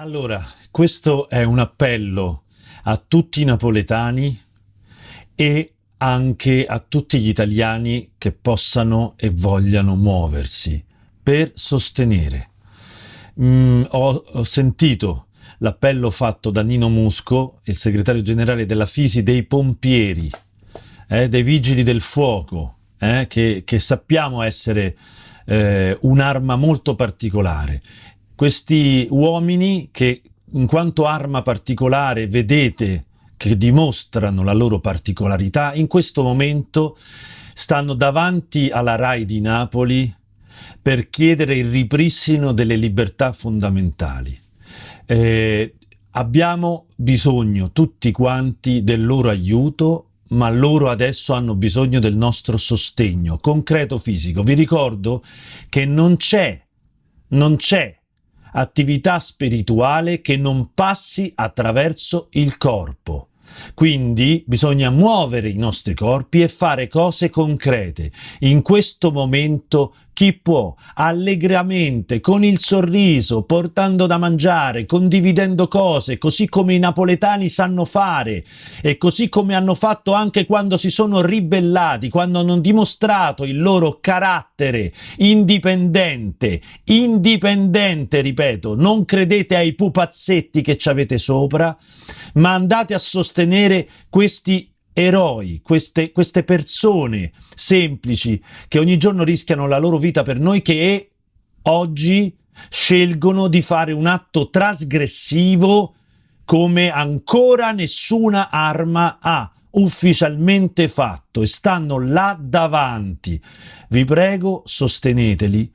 Allora, questo è un appello a tutti i napoletani e anche a tutti gli italiani che possano e vogliano muoversi per sostenere. Mm, ho, ho sentito l'appello fatto da Nino Musco, il segretario generale della Fisi, dei pompieri, eh, dei vigili del fuoco, eh, che, che, sappiamo essere eh, un'arma molto particolare. Questi uomini che in quanto arma particolare vedete che dimostrano la loro particolarità, in questo momento stanno davanti alla RAI di Napoli per chiedere il ripristino delle libertà fondamentali. Eh, abbiamo bisogno tutti quanti del loro aiuto ma loro adesso hanno bisogno del nostro sostegno concreto fisico. Vi ricordo che non c'è, non c'è attività spirituale che non passi attraverso il corpo. Quindi bisogna muovere i nostri corpi e fare cose concrete. In questo momento chi può allegramente, con il sorriso, portando da mangiare, condividendo cose, così come i napoletani sanno fare e così come hanno fatto anche quando si sono ribellati, quando hanno dimostrato il loro carattere indipendente, indipendente, ripeto, non credete ai pupazzetti che ci avete sopra, ma andate a sostenere questi eroi, queste, queste persone semplici che ogni giorno rischiano la loro vita per noi che oggi scelgono di fare un atto trasgressivo come ancora nessuna arma ha ufficialmente fatto e stanno là davanti. Vi prego, sosteneteli.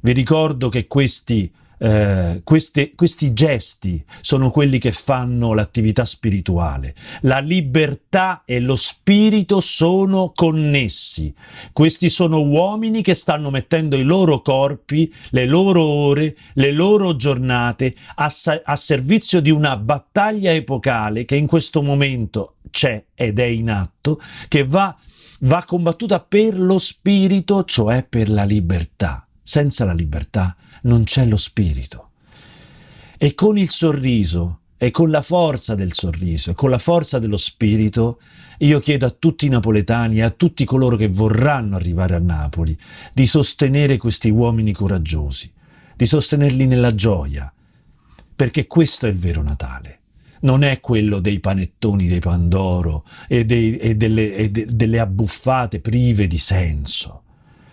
Vi ricordo che questi eh, queste, questi gesti sono quelli che fanno l'attività spirituale. La libertà e lo spirito sono connessi. Questi sono uomini che stanno mettendo i loro corpi, le loro ore, le loro giornate a, a servizio di una battaglia epocale che in questo momento c'è ed è in atto, che va, va combattuta per lo spirito, cioè per la libertà. Senza la libertà non c'è lo spirito. E con il sorriso, e con la forza del sorriso, e con la forza dello spirito, io chiedo a tutti i napoletani e a tutti coloro che vorranno arrivare a Napoli di sostenere questi uomini coraggiosi, di sostenerli nella gioia, perché questo è il vero Natale non è quello dei panettoni dei Pandoro e, dei, e, delle, e de, delle abbuffate prive di senso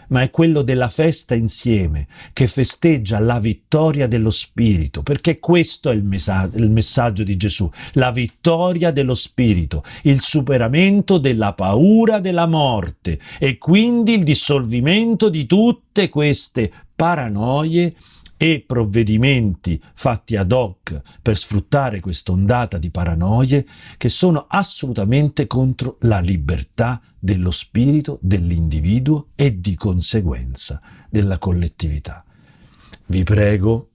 ma è quello della festa insieme, che festeggia la vittoria dello Spirito, perché questo è il, messaggio, il messaggio di Gesù, la vittoria dello Spirito, il superamento della paura della morte e quindi il dissolvimento di tutte queste paranoie e provvedimenti fatti ad hoc per sfruttare quest'ondata di paranoie che sono assolutamente contro la libertà dello spirito dell'individuo e di conseguenza della collettività. Vi prego,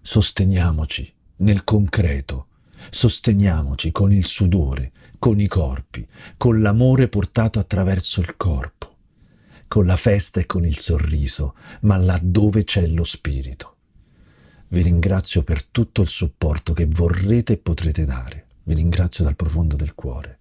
sosteniamoci nel concreto, sosteniamoci con il sudore, con i corpi, con l'amore portato attraverso il corpo con la festa e con il sorriso, ma laddove c'è lo spirito. Vi ringrazio per tutto il supporto che vorrete e potrete dare. Vi ringrazio dal profondo del cuore.